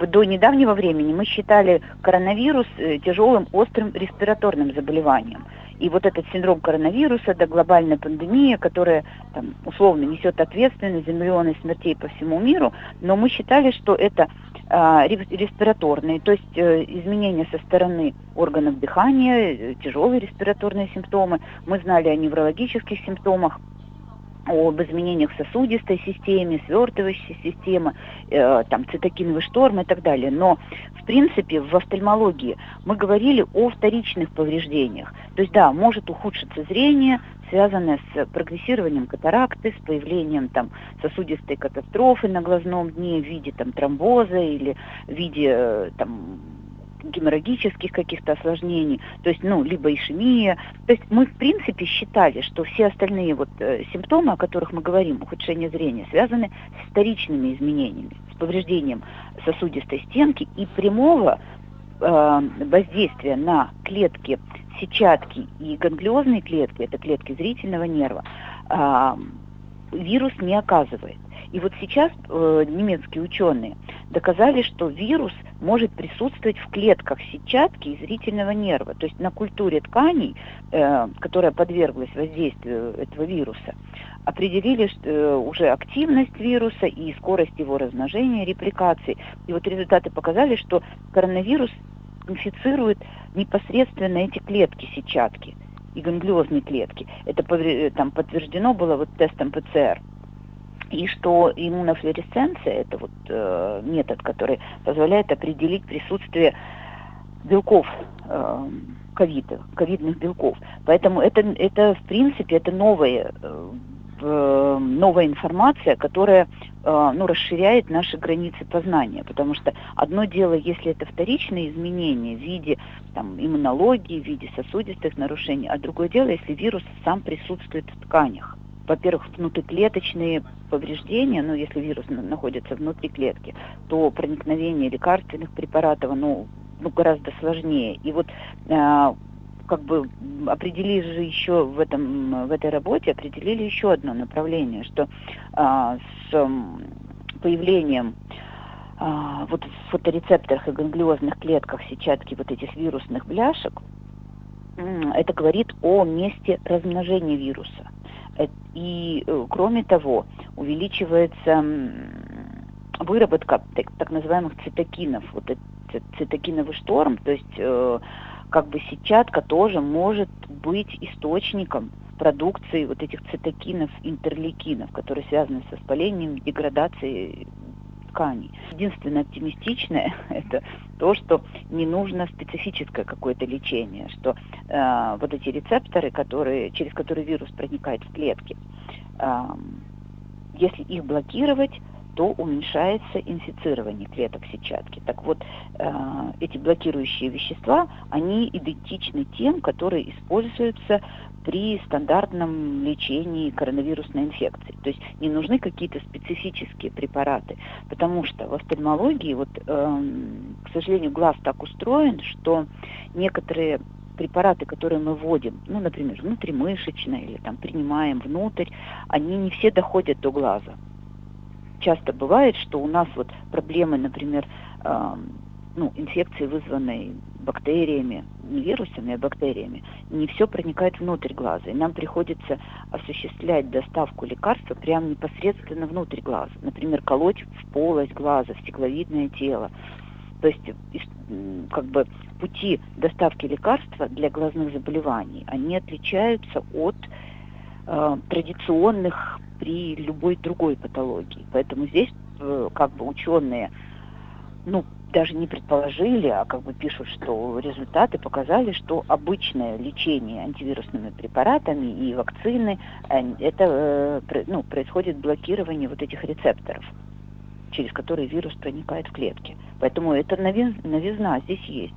До недавнего времени мы считали коронавирус э, тяжелым острым респираторным заболеванием. И вот этот синдром коронавируса, да глобальная пандемия, которая там, условно несет ответственность за миллионы смертей по всему миру, но мы считали, что это э, респираторные, то есть э, изменения со стороны органов дыхания, э, тяжелые респираторные симптомы. Мы знали о неврологических симптомах, об изменениях в сосудистой системе, свертывающей системы, э, там, цитокиновый шторм и так далее. Но, в принципе, в офтальмологии мы говорили о вторичных повреждениях. То есть, да, может ухудшиться зрение, связанное с прогрессированием катаракты, с появлением там, сосудистой катастрофы на глазном дне в виде там, тромбоза или в виде э, там, геморрагических каких-то осложнений, то есть, ну, либо ишемия. То есть мы, в принципе, считали, что все остальные вот э, симптомы, о которых мы говорим, ухудшение зрения, связаны с вторичными изменениями, с повреждением сосудистой стенки и прямого э, воздействия на клетки сетчатки и ганглиозные клетки, это клетки зрительного нерва, э, вирус не оказывает. И вот сейчас э, немецкие ученые доказали, что вирус может присутствовать в клетках сетчатки и зрительного нерва, то есть на культуре тканей, э, которая подверглась воздействию этого вируса, определили э, уже активность вируса и скорость его размножения, репликации. И вот результаты показали, что коронавирус инфицирует непосредственно эти клетки сетчатки и ганглиозные клетки. Это там подтверждено было вот тестом ПЦР и что иммунофлюоресценция – это вот э, метод, который позволяет определить присутствие белков э, ковида, ковидных белков. Поэтому это, это в принципе, это новая, э, новая информация, которая э, ну, расширяет наши границы познания. Потому что одно дело, если это вторичные изменения в виде там, иммунологии, в виде сосудистых нарушений, а другое дело, если вирус сам присутствует в тканях во-первых, внутриклеточные повреждения, ну, если вирус находится внутри клетки, то проникновение лекарственных препаратов, ну, ну гораздо сложнее. И вот э, как бы определили же еще в, этом, в этой работе, определили еще одно направление, что э, с появлением э, вот в фоторецепторах и ганглиозных клетках сетчатки вот этих вирусных бляшек, это говорит о месте размножения вируса. И, э, кроме того, увеличивается выработка так, так называемых цитокинов, вот этот цитокиновый шторм, то есть э, как бы сетчатка тоже может быть источником продукции вот этих цитокинов, интерлейкинов, которые связаны с воспалением, деградацией тканей. Единственное оптимистичное – это то, что не нужно специфическое какое-то лечение, что э, вот эти рецепторы, которые, через которые вирус проникает в клетки, э, если их блокировать, то уменьшается инфицирование клеток сетчатки. Так вот, э, эти блокирующие вещества, они идентичны тем, которые используются при стандартном лечении коронавирусной инфекции. То есть не нужны какие-то специфические препараты, потому что в офтальмологии, вот, э, к сожалению, глаз так устроен, что некоторые препараты, которые мы вводим, ну, например, внутримышечно или там принимаем внутрь, они не все доходят до глаза часто бывает, что у нас вот проблемы, например, э, ну, инфекции, вызванные бактериями, не вирусами, а бактериями, не все проникает внутрь глаза. И нам приходится осуществлять доставку лекарства прямо непосредственно внутрь глаза. Например, колоть в полость глаза, в стекловидное тело. То есть как бы пути доставки лекарства для глазных заболеваний, они отличаются от э, традиционных при любой другой патологии. Поэтому здесь э, как бы ученые, ну, даже не предположили, а как бы пишут, что результаты показали, что обычное лечение антивирусными препаратами и вакцины, э, это э, ну, происходит блокирование вот этих рецепторов, через которые вирус проникает в клетки. Поэтому эта новизна здесь есть.